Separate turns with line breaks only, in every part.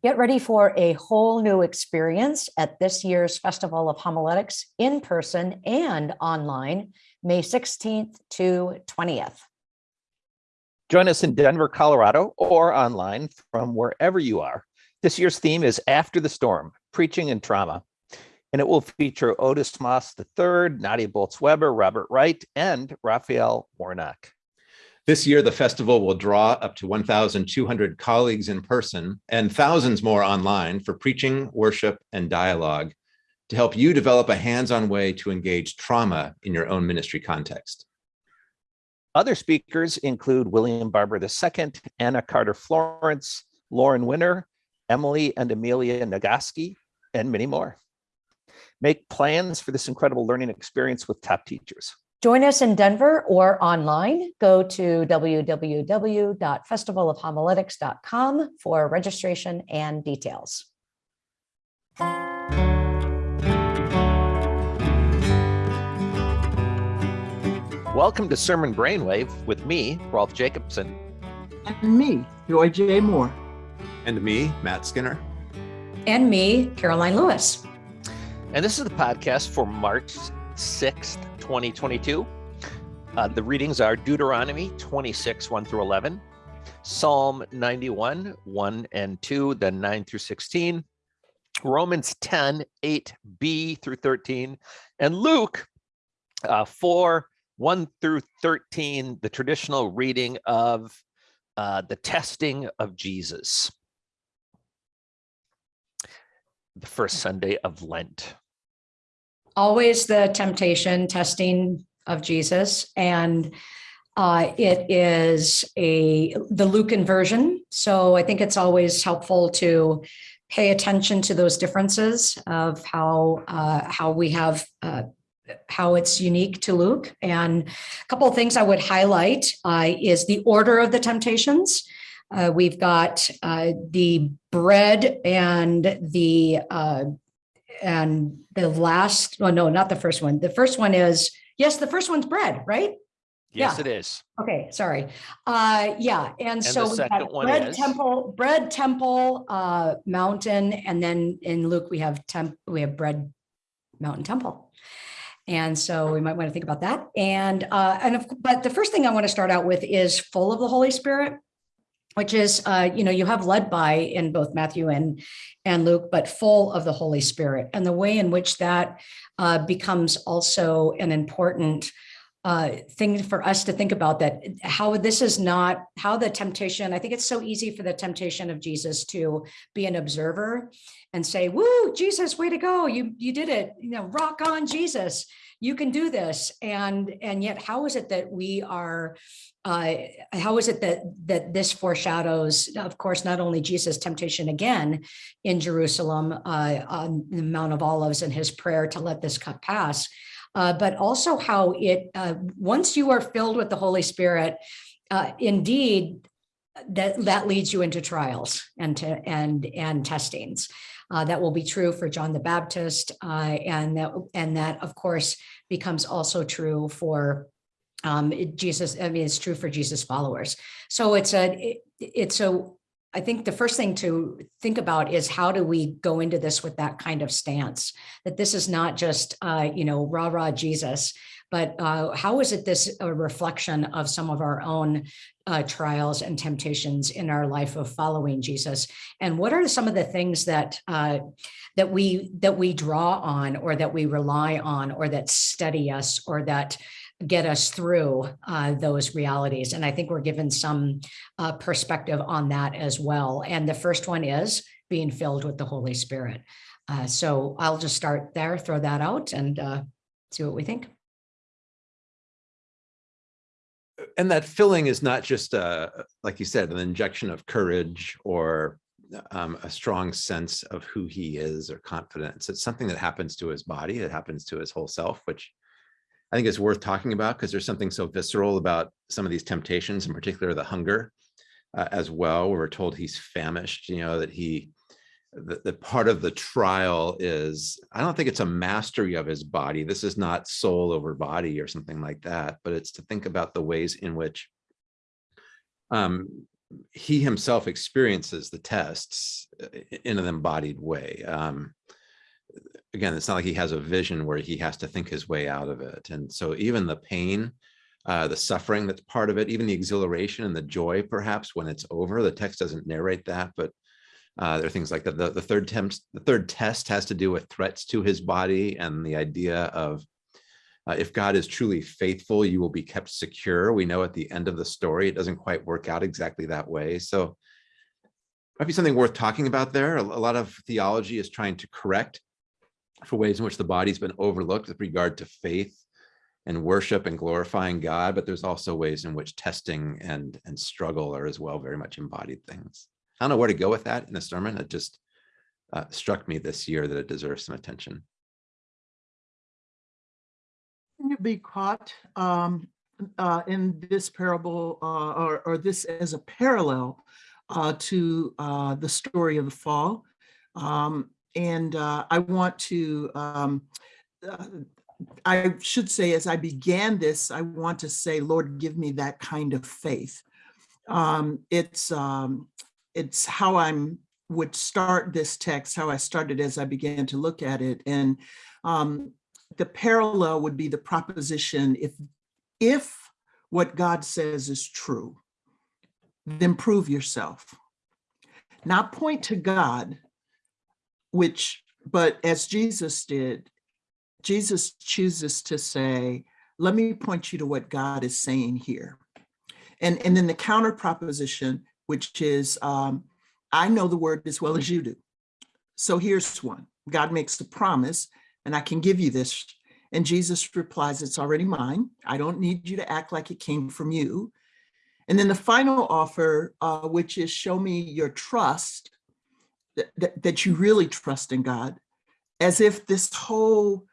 Get ready for a whole new experience at this year's Festival of Homiletics in person and online, May 16th to 20th.
Join us in Denver, Colorado, or online from wherever you are. This year's theme is After the Storm, Preaching and Trauma. And it will feature Otis Moss III, Nadia Bolz-Weber, Robert Wright, and Raphael Warnock.
This year, the festival will draw up to 1,200 colleagues in person and thousands more online for preaching, worship, and dialogue to help you develop a hands-on way to engage trauma in your own ministry context.
Other speakers include William Barber II, Anna Carter Florence, Lauren Winner, Emily and Amelia Nagoski, and many more. Make plans for this incredible learning experience with top teachers.
Join us in Denver or online. Go to www.festivalofhomiletics.com for registration and details.
Welcome to Sermon Brainwave with me, Rolf Jacobson.
And me, Joy J. Moore.
And me, Matt Skinner.
And me, Caroline Lewis.
And this is the podcast for March 6th, 2022. Uh, the readings are Deuteronomy 26, 1 through 11, Psalm 91, 1 and 2, then 9 through 16, Romans 10, 8b through 13, and Luke uh, 4, 1 through 13, the traditional reading of uh, the testing of Jesus. The first Sunday of Lent.
Always the temptation testing of Jesus. And uh, it is a the Lucan version. So I think it's always helpful to pay attention to those differences of how uh, how we have uh, how it's unique to Luke. And a couple of things I would highlight uh, is the order of the temptations. Uh, we've got uh, the bread and the uh, and the last. Well, no, not the first one. The first one is yes. The first one's bread, right?
Yes,
Yeah.
it is.
Okay, sorry. Uh, yeah, and so
the
we
one
bread
is?
temple, bread temple, uh, mountain, and then in Luke we have temp, we have bread, mountain temple. And so we might want to think about that. And uh, and of, but the first thing I want to start out with is full of the Holy Spirit, which is uh, you know you have led by in both Matthew and and Luke, but full of the Holy Spirit, and the way in which that uh, becomes also an important uh, thing for us to think about that how this is not how the temptation i think it's so easy for the temptation of jesus to be an observer and say woo jesus way to go. You you did it. You know rock on jesus. You can do this. And and yet how is it that we are uh how is it that that this foreshadows of course not only jesus temptation again in jerusalem uh on the mount of olives and his prayer to let this cup pass uh, but also how it, uh, once you are filled with the Holy Spirit, uh, indeed, that, that leads you into trials and to, and, and testings. Uh, that will be true for John the Baptist, and that, and that, of course, becomes also true for um, Jesus. I mean, it's true for Jesus followers. So it's a, it- it's a, I think the first thing to think about is how do we go into this with that kind of stance? That this is not just, uh, you know, rah rah Jesus, but uh, how is it this a reflection of some of our own uh, trials and temptations in our life of following Jesus? And what are some of the things that uh, that we that we draw on, or that we rely on, or that steady us, or that get us through uh, those realities? And I think we're given some uh, perspective on that as well. And the first one is being filled with the Holy Spirit. Uh, so I'll just start there, throw that out and uh, see what we think.
And that filling is not just, uh, like you said, an injection of courage or um, a strong sense of who he is or confidence. It's something that happens to his body, it happens to his whole self, which I think it's worth talking about because there's something so visceral about some of these temptations, in particular the hunger uh, as well. Where we're told he's famished, you know, that he, that, part of the trial is, I don't think it's a mastery of his body. This is not soul over body or something like that, but it's to think about the ways in which um, he himself experiences the tests in an embodied way. Um, again, it's not like he has a vision where he has to think his way out of it. And so even the pain, uh, the suffering that's part of it, even the exhilaration and the joy, perhaps when it's over, the text doesn't narrate that, but uh, there are things like that. The, the third test, the third test has to do with threats to his body and the idea of uh, if God is truly faithful, you will be kept secure. We know at the end of the story, it doesn't quite work out exactly that way. So might be something worth talking about there. A, a lot of theology is trying to correct for ways in which the body's been overlooked with regard to faith and worship and glorifying God, but there's also ways in which testing and, and struggle are as well very much embodied things. I don't know where to go with that in the sermon. It just uh, struck me this year that it deserves some attention.
Can you be caught um, uh, in this parable uh, or, or this as a parallel uh, to uh, the story of the fall? Um, and uh, I want to, um, uh, I should say, as I began this, I want to say, Lord, give me that kind of faith. Um, it's um, it's how I'm would start this text, how I started as I began to look at it, and um, the parallel would be the proposition if if what God says is true, then prove yourself. Not point to God, which, but as Jesus did, Jesus chooses to say, let me point you to what God is saying here. And, and then the counter proposition, which is, um, I know the word as well as you do. So here's one. God makes a promise and I can give you this. And Jesus replies, it's already mine. I don't need you to act like it came from you. And then the final offer, uh, which is show me your trust, that, that, you really trust in God, as if this whole,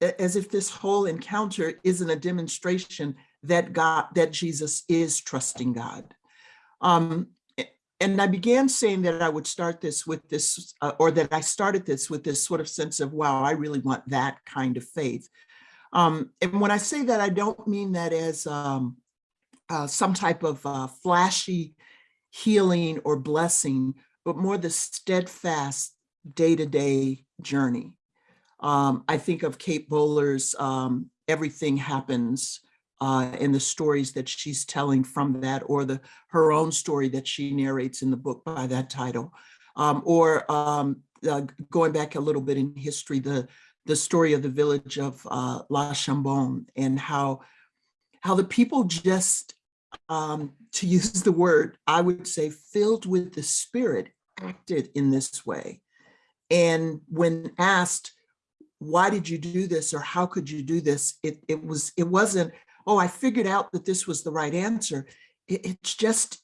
as if this whole encounter isn't a demonstration that God, that Jesus is trusting God. Um, and I began saying that I would start this with this, uh, or that I started this with this sort of sense of, wow, I really want that kind of faith. Um, and when I say that, I don't mean that as um, uh, some type of uh, flashy healing or blessing, but more the steadfast day-to-day -day journey. Um, I think of Kate Bowler's um, Everything Happens uh, and the stories that she's telling from that or the her own story that she narrates in the book by that title. Um, or um, uh, going back a little bit in history, the, the story of the village of uh, La Chambon and how, how the people just, um, to use the word, I would say filled with the spirit acted in this way. And when asked, why did you do this or how could you do this? It, it was, it wasn't, oh, I figured out that this was the right answer. It, it's just,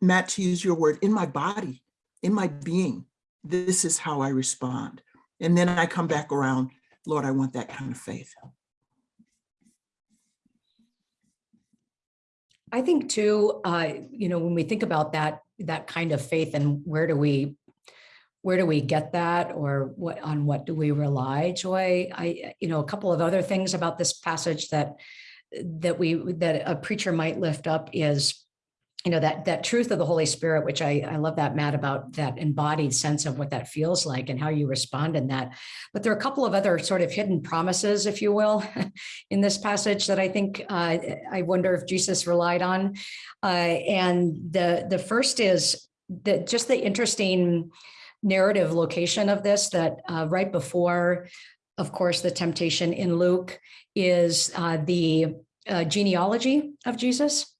Matt, to use your word, in my body, in my being, this is how I respond. And then I come back around, Lord, I want that kind of faith.
I think too, uh, you know, when we think about that, that kind of faith and where do we, where do we get that or what, on what do we rely, Joy? I, you know, a couple of other things about this passage that that we that a preacher might lift up is you know that that truth of the holy spirit which i i love that matt about that embodied sense of what that feels like and how you respond in that but there are a couple of other sort of hidden promises if you will in this passage that i think uh, i wonder if jesus relied on uh, and the the first is that just the interesting narrative location of this that uh, right before of course, the temptation in Luke is uh, the uh, genealogy of Jesus.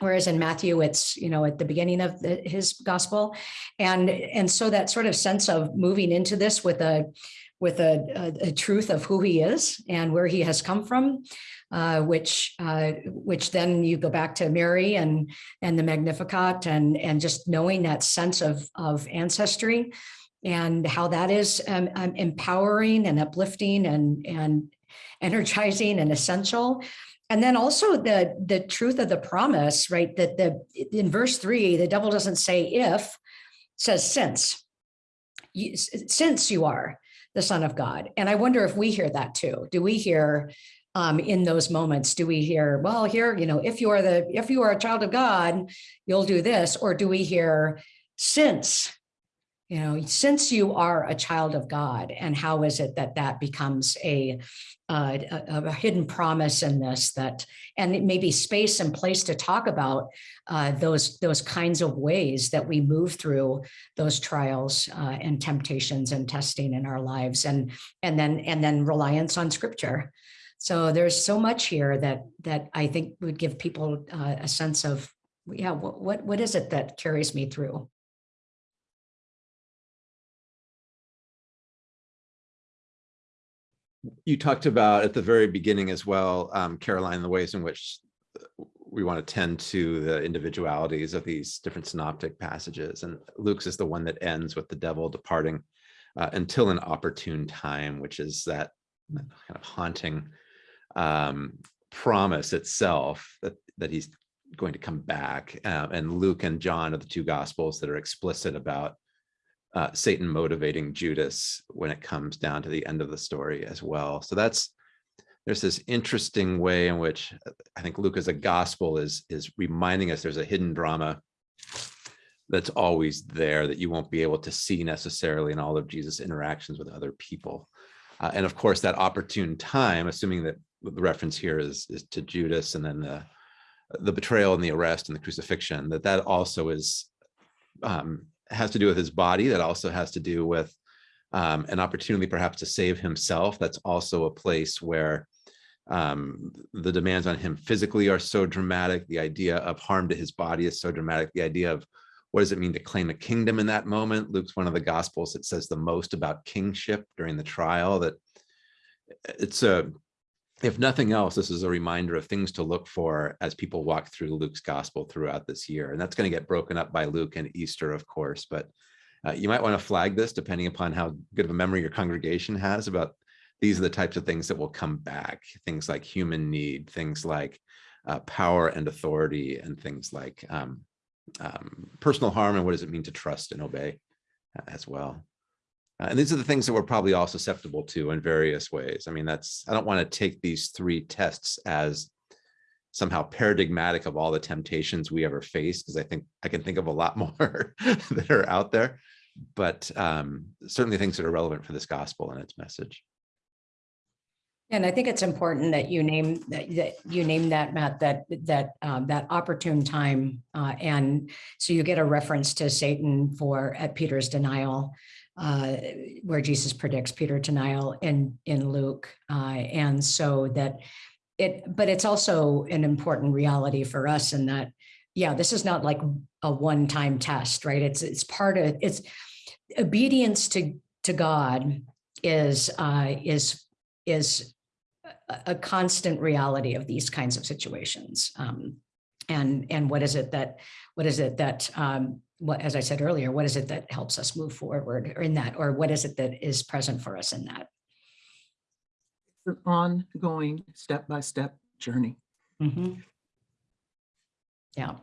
Whereas in Matthew, it's, you know, at the beginning of the, his gospel. And, and so that sort of sense of moving into this with a, with a, a, a truth of who he is and where he has come from, uh, which uh, which then you go back to Mary and and the Magnificat and and just knowing that sense of of ancestry and how that is um, um, empowering and uplifting and, and energizing and essential. And then also the, the truth of the promise, right? That the in verse three, the devil doesn't say if, says since. You, since you are the son of God. And I wonder if we hear that too. Do we hear um, in those moments? Do we hear, well, here, you know, if you are the, if you are a child of God, you'll do this, or do we hear since, you know, since you are a child of God, and how is it that that becomes a, uh, a, a hidden promise in this that, and maybe space and place to talk about uh, those, those kinds of ways that we move through those trials uh, and temptations and testing in our lives and, and then, and then reliance on scripture. So there's so much here that, that I think would give people uh, a sense of, yeah, what, what, what is it that carries me through?
You talked about at the very beginning as well, um, Caroline, the ways in which uh, we want to tend to the individualities of these different synoptic passages. And Luke's is the one that ends with the devil departing uh, until an opportune time, which is that kind of haunting um, promise itself that, that he's going to come back. Uh, and Luke and John are the two gospels that are explicit about uh, Satan motivating Judas when it comes down to the end of the story as well. So that's there's this interesting way in which uh, I think Luke as a gospel is is reminding us there's a hidden drama that's always there that you won't be able to see necessarily in all of Jesus' interactions with other people. Uh, and of course, that opportune time, assuming that the reference here is, is to Judas and then the, the betrayal and the arrest and the crucifixion, that that also is um, has to do with his body. That also has to do with um, an opportunity perhaps to save himself. That's also a place where um, the demands on him physically are so dramatic. The idea of harm to his body is so dramatic. The idea of what does it mean to claim a kingdom in that moment? Luke's one of the gospels that says the most about kingship during the trial that it's a if nothing else, this is a reminder of things to look for as people walk through Luke's gospel throughout this year. And that's going to get broken up by Luke and Easter, of course, but uh, you might want to flag this depending upon how good of a memory your congregation has about these are the types of things that will come back. Things like human need, things like uh, power and authority, and things like um, um, personal harm and what does it mean to trust and obey uh, as well. Uh, and these are the things that we're probably all susceptible to in various ways. I mean, that's, I don't want to take these three tests as somehow paradigmatic of all the temptations we ever face, because I think I can think of a lot more that are out there, but um, certainly things that are relevant for this gospel and its message.
And I think it's important that you name that, that you name that Matt that that um, that opportune time uh, and so you get a reference to Satan for at Peter's denial uh, where Jesus predicts Peter denial in in Luke uh, and so that it but it's also an important reality for us in that yeah this is not like a one-time test right it's it's part of it's obedience to to God is uh, is is a constant reality of these kinds of situations. Um, and and what is it that what is it that um, what as I said earlier, what is it that helps us move forward in that, or what is it that is present for us in that?
It's an ongoing step-by-step journey.
Mm -hmm. Yeah.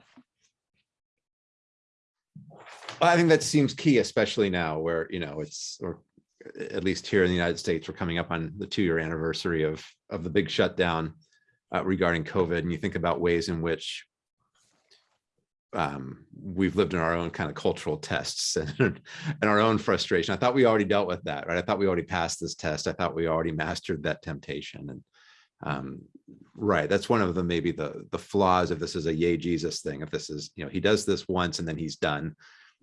I think that seems key, especially now where, you know, it's, or at least here in the United States, we're coming up on the two-year anniversary of of the big shutdown uh, regarding COVID, and you think about ways in which um, we've lived in our own kind of cultural tests and, and our own frustration. I thought we already dealt with that, right? I thought we already passed this test. I thought we already mastered that temptation. And um, right, that's one of the maybe the the flaws if this is a yay Jesus thing. If this is, you know, he does this once and then he's done.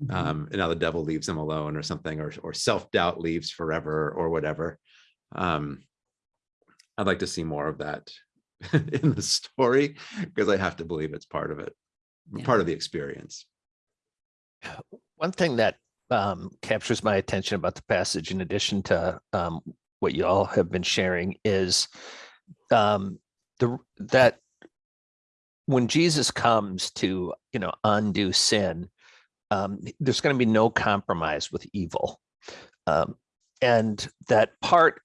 Mm -hmm. um, and now the devil leaves him alone or something, or, or self-doubt leaves forever or whatever. Um, I'd like to see more of that in the story because I have to believe it's part of it, yeah. part of the experience.
One thing that um, captures my attention about the passage, in addition to um, what you all have been sharing, is um, the that when Jesus comes to you know undo sin, um, there's going to be no compromise with evil, um, and that part.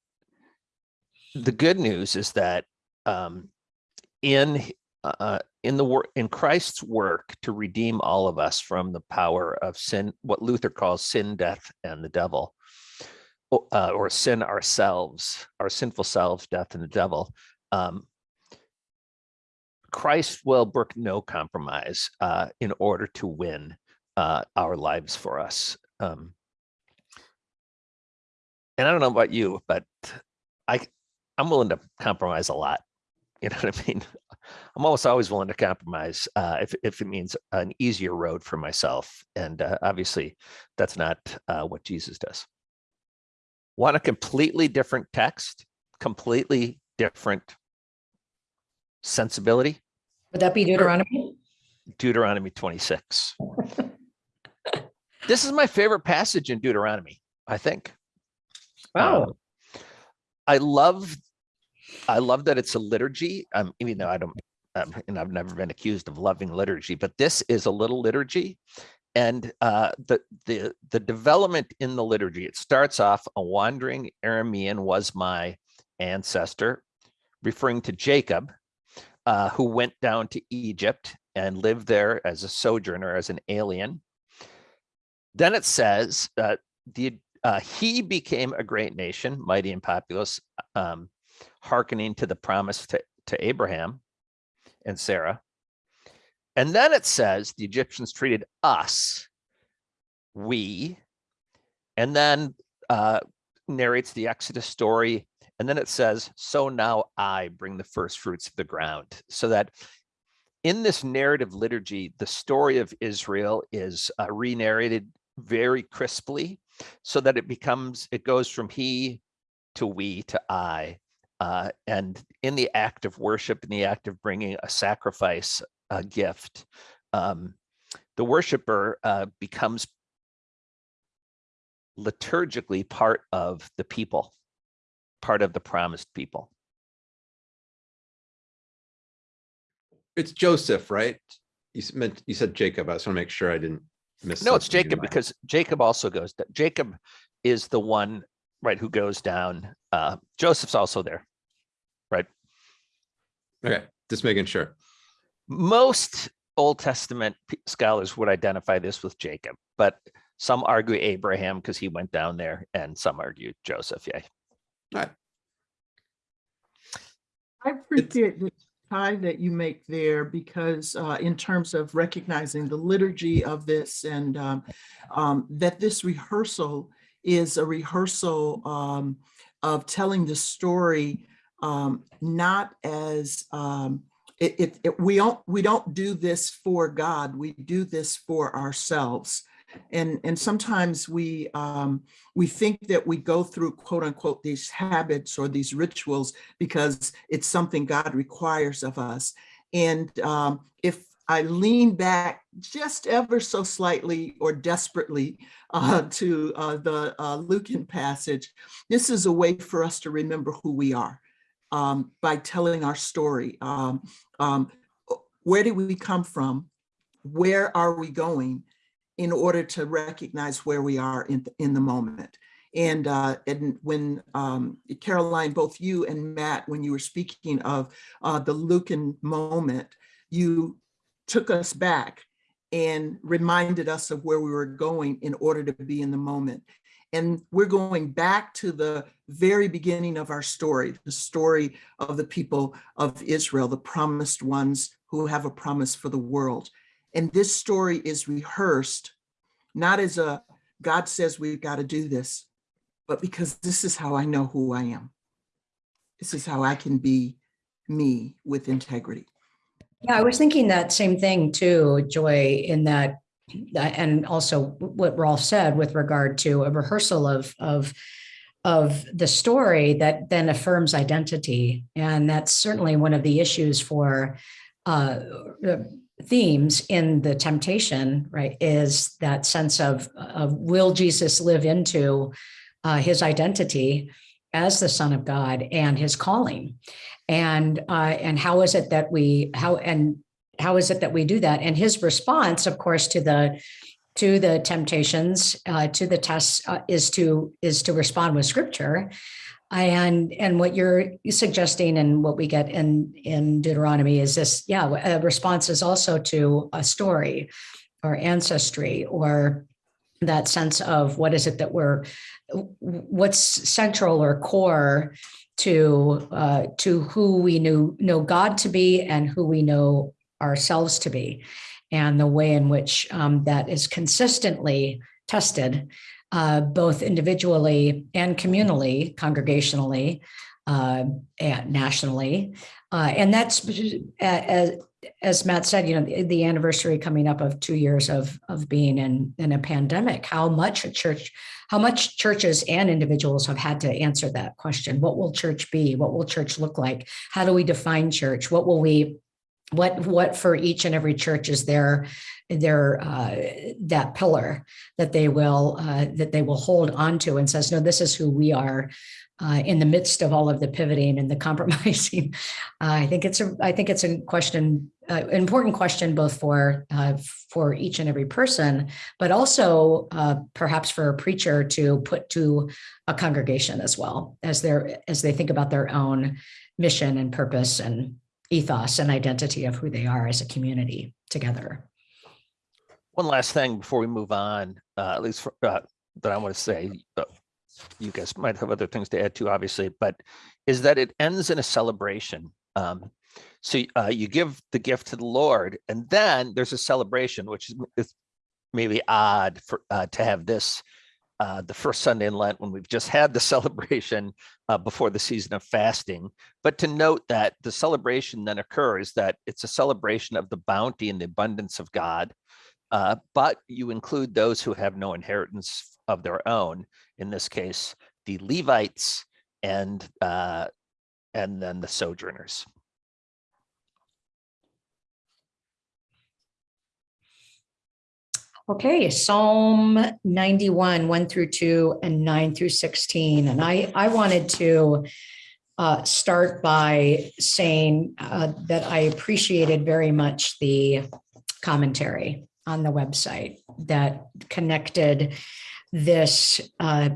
The good news is that um, in uh, in the work in Christ's work to redeem all of us from the power of sin, what Luther calls sin, death, and the devil, uh, or sin ourselves, our sinful selves, death, and the devil. um, Christ will brook no compromise uh, in order to win uh, our lives for us. Um, and I don't know about you, but I I'm willing to compromise a lot. You know what I mean? I'm almost always willing to compromise uh, if if it means an easier road for myself. And uh, obviously, that's not uh, what Jesus does. Want a completely different text, completely different sensibility?
Would that be Deuteronomy?
Deuteronomy 26. this is my favorite passage in Deuteronomy, I think.
Wow.
Um, I love, I love that it's a liturgy. Um, even though I don't, um, and I've never been accused of loving liturgy, but this is a little liturgy, and uh, the the the development in the liturgy. It starts off a wandering Aramean was my ancestor, referring to Jacob, uh, who went down to Egypt and lived there as a sojourner, as an alien. Then it says uh, the uh, he became a great nation, mighty and populous, um, hearkening to the promise to, to Abraham and Sarah. And then it says the Egyptians treated us, we, and then uh, narrates the Exodus story. And then it says, so now I bring the first fruits of the ground. So that in this narrative liturgy, the story of Israel is uh, re-narrated very crisply so that it becomes, it goes from he to we to I. Uh, and in the act of worship, in the act of bringing a sacrifice, a gift, um, the worshiper uh, becomes liturgically part of the people, part of the promised people.
It's Joseph, right? You meant, you said Jacob. I just want to make sure I didn't miss.
No, it's Jacob because Jacob also goes, Jacob is the one, right, who goes down. Uh, Joseph's also there. Right?
Okay, just making sure.
Most Old Testament scholars would identify this with Jacob, but some argue Abraham because he went down there and some argue Joseph. Yeah.
I appreciate the tie that you make there because uh, in terms of recognizing the liturgy of this and um, um, that this rehearsal is a rehearsal um, of telling the story um, not as um, it, it, it- we don't we don't do this for God. We do this for ourselves. And, and sometimes we um, we think that we go through quote unquote these habits or these rituals because it's something God requires of us. And um, if I lean back just ever so slightly or desperately uh, to uh, the uh, Lucan passage, this is a way for us to remember who we are um, by telling our story. Um, um, where did we come from? Where are we going? In order to recognize where we are in, in the moment. And, uh, and when um, Caroline, both you and Matt, when you were speaking of uh, the Lucan moment, you took us back and reminded us of where we were going in order to be in the moment. And we're going back to the very beginning of our story, the story of the people of Israel, the promised ones who have a promise for the world. And this story is rehearsed, not as a God says we've got to do this, but because this is how I know who I am. This is how I can be me with integrity.
Yeah, I was thinking that same thing too, Joy, in that, and also what Rolf said with regard to a rehearsal of, of, of the story that then affirms identity. And that's certainly one of the issues for uh, themes in the temptation, right, is that sense of, of will Jesus live into uh, his identity as the son of God and his calling and uh, and how is it that we how and how is it that we do that? And his response of course to the to the temptations uh, to the tests uh, is to is to respond with scripture. And and what you're suggesting and what we get in in deuteronomy is this yeah a response is also to a story or ancestry or that sense of what is it that we're what's central or core to uh, to who we knew know God to be and who we know ourselves to be, and the way in which um, that is consistently tested, uh, both individually and communally, congregationally, uh, nationally, uh, and that's as as Matt said, you know, the, anniversary coming up of two years of of being in in a pandemic. How much a church, how much churches and individuals have had to answer that question. What will church be? What will church look like? How do we define church? What will we what what for each and every church is their their uh, that pillar that they will uh, that they will hold on to and says no this is who we are uh, in the midst of all of the pivoting and the compromising I think it's a I think it's a question uh, an important question both for uh, for each and every person but also uh, perhaps for a preacher to put to a congregation as well as their as they think about their own mission and purpose and ethos and identity of who they are as a community together.
One last thing before we move on, uh, at least for, uh, that I want to say, uh, you guys might have other things to add to, obviously, but is that it ends in a celebration. Um, so uh, you give the gift to the Lord, and then there's a celebration, which is, maybe odd for uh, to have this uh, the first Sunday in Lent when we've just had the celebration uh, before the season of fasting. But to note that the celebration then occurs that it's a celebration of the bounty and the abundance of God, uh, but you include those who have no inheritance of their own. In this case, the Levites and uh, and then the sojourners.
Okay, Psalm 91, 1 through 2 and 9 through 16. And I, I wanted to uh, start by saying uh, that I appreciated very much the commentary on the website that connected this uh,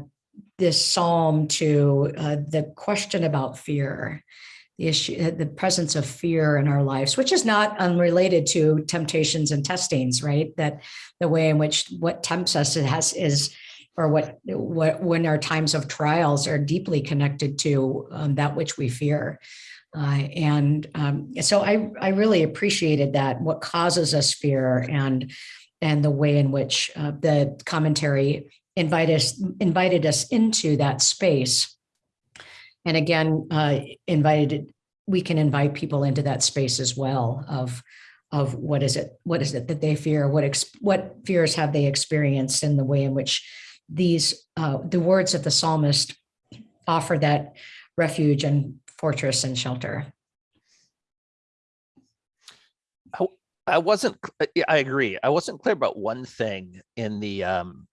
this psalm to uh, the question about fear the issue, the presence of fear in our lives, which is not unrelated to temptations and testings, right? That the way in which what tempts us it has is, or what what when our times of trials are deeply connected to um, that which we fear. Uh, and um, so I I really appreciated that what causes us fear and and the way in which uh, the commentary invited us invited us into that space and again, uh, invited, we can invite people into that space as well of, of what is it, what is it that they fear, what, what fears have they experienced in the way in which these, uh, the words of the psalmist offer that refuge and fortress and shelter.
I wasn't, I agree. I wasn't clear about one thing in the, um,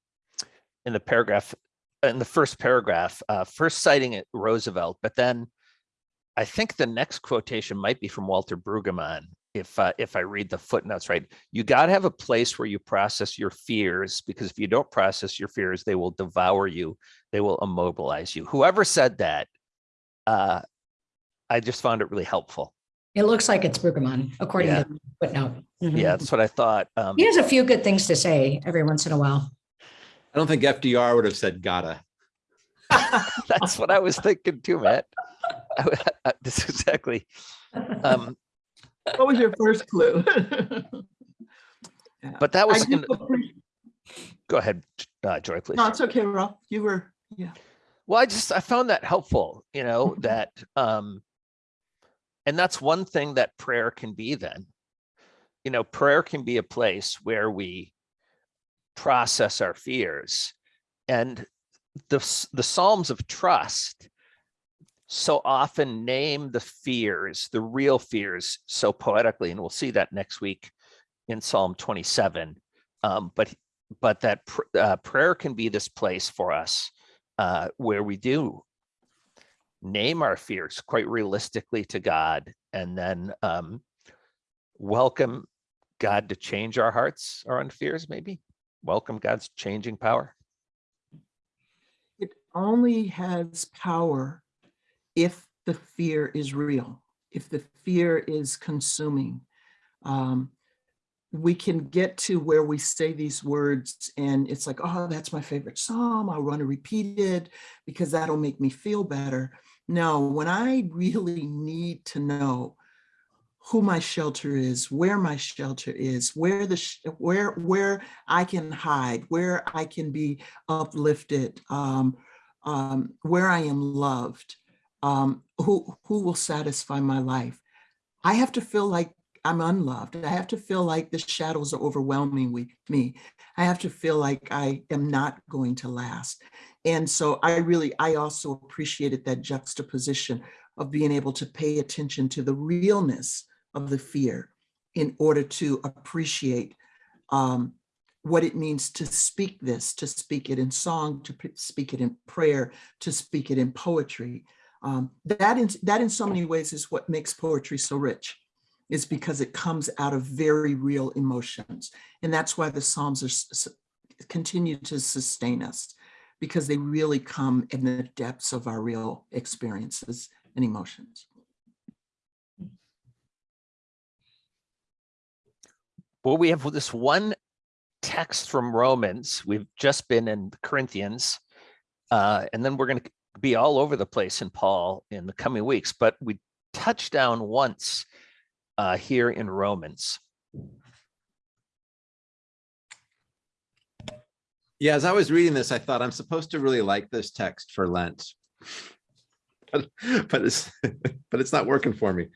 in the paragraph in the first paragraph, uh, first citing it Roosevelt, but then I think the next quotation might be from Walter Brueggemann. If uh, if I read the footnotes right, you got to have a place where you process your fears because if you don't process your fears, they will devour you. They will immobilize you. Whoever said that, uh, I just found it really helpful.
It looks like it's Brueggemann, according
Yeah.
to the footnote. Mhm.
Yeah, that's what I thought. Um,
He has a few good things to say every once in a while.
I don't think FDR would have said gotta.
that's what I was thinking too, Matt. This is exactly. Um,
What was your first clue? Yeah.
but that was in, go ahead, uh, Joy, please.
No, it's okay, Rolf. You were, yeah.
Well, I just I found that helpful, you know, that um and that's one thing that prayer can be then. You know, prayer can be a place where we process our fears. And the the Psalms of trust so often name the fears, the real fears so poetically, and we'll see that next week in Psalm 27. Um, but but that pr- uh, prayer can be this place for us uh, where we do name our fears quite realistically to God and then um, welcome God to change our hearts, own fears, maybe. Welcome God's changing power.
It only has power if the fear is real, if the fear is consuming. Um, we can get to where we say these words and it's like, oh, that's my favorite psalm. I want to repeat it because that'll make me feel better. No, when I really need to know who my shelter is, where my shelter is, where the where where I can hide, where I can be uplifted, um, um, where I am loved, um, who who will satisfy my life. I have to feel like I'm unloved. I have to feel like the shadows are overwhelming me. I have to feel like I am not going to last. And so I really, I also appreciated that juxtaposition of being able to pay attention to the realness of the fear in order to appreciate um, what it means to speak this, to speak it in song, to speak it in prayer, to speak it in poetry. Um, that, in, that in so many ways is what makes poetry so rich is because it comes out of very real emotions. And that's why the Psalms are continue to sustain us because they really come in the depths of our real experiences and emotions.
Well, we have this one text from Romans. We've just been in Corinthians. Uh, and then we're going to be all over the place in Paul in the coming weeks, but we touched down once uh, here in Romans.
Yeah, as I was reading this, I thought I'm supposed to really like this text for Lent. But, but it's but it's not working for me.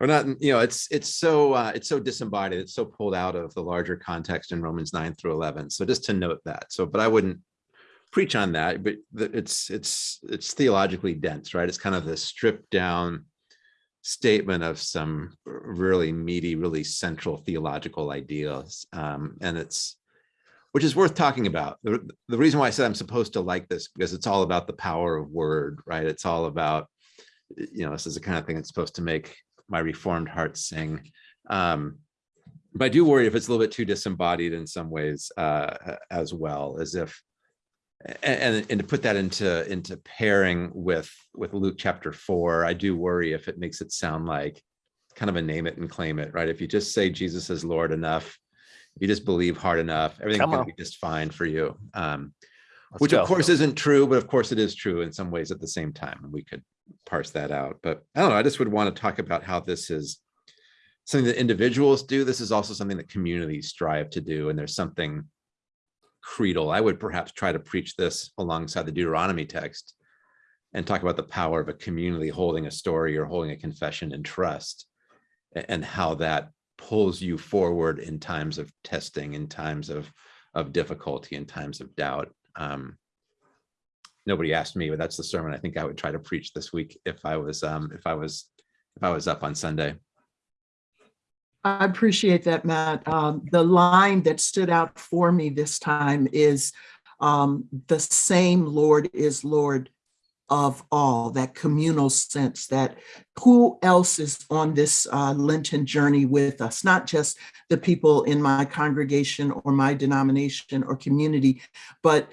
Or not, you know, it's it's so uh, it's so disembodied, it's so pulled out of the larger context in Romans 9 through 11. So just to note that. So, but I wouldn't preach on that, but it's it's it's theologically dense, right? It's kind of this stripped down statement of some really meaty, really central theological ideas. Um, and it's which is worth talking about. The, the reason why I said I'm supposed to like this because it's all about the power of word, right? It's all about, you know, this is the kind of thing that's supposed to make my reformed heart sing. Um, but I do worry if it's a little bit too disembodied in some ways uh, as well, as if, and, and to put that into into pairing with with Luke chapter four, I do worry if it makes it sound like kind of a name it and claim it, right? If you just say Jesus is Lord enough, you just believe hard enough, everything's
Come
gonna
on.
be just fine for you. Um, which
go.
of course isn't true, but of course it is true in some ways at the same time. And we could parse that out. But I don't know, I just would want to talk about how this is something that individuals do. This is also something that communities strive to do. And there's something creedal. I would perhaps try to preach this alongside the Deuteronomy text and talk about the power of a community holding a story or holding a confession in trust and how that pulls you forward in times of testing, in times of of difficulty, in times of doubt. Um, nobody asked me, but that's the sermon I think I would try to preach this week if I was um, if I was if I was up on Sunday.
I appreciate that, Matt. Um, the line that stood out for me this time is um, the same Lord is Lord of all, that communal sense that who else is on this uh, Lenten journey with us, not just the people in my congregation or my denomination or community, but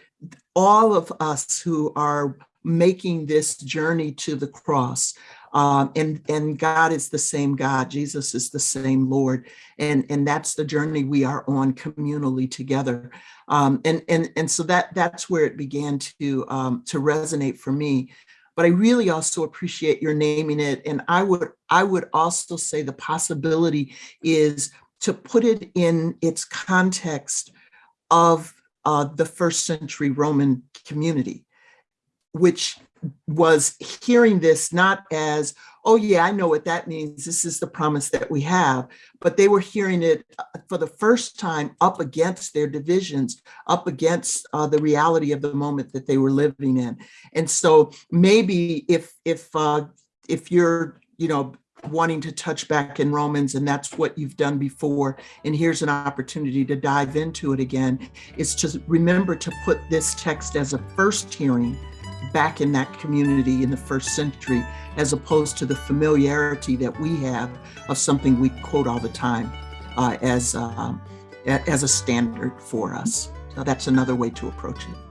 all of us who are making this journey to the cross. Um, and and God is the same God. Jesus is the same Lord, and and that's the journey we are on communally together. Um, and and and so that that's where it began to um, to resonate for me. But I really also appreciate your naming it, and I would I would also say the possibility is to put it in its context of uh, the first century Roman community, which was hearing this not as, oh, yeah, I know what that means. This is the promise that we have. But they were hearing it uh, for the first time up against their divisions, up against uh, the reality of the moment that they were living in. And so maybe if if uh, if you're, you know, wanting to touch back in Romans and that's what you've done before, and here's an opportunity to dive into it again, is to remember to put this text as a first hearing back in that community in the first century, as opposed to the familiarity that we have of something we quote all the time uh, as, um, as a standard for us. So that's another way to approach it.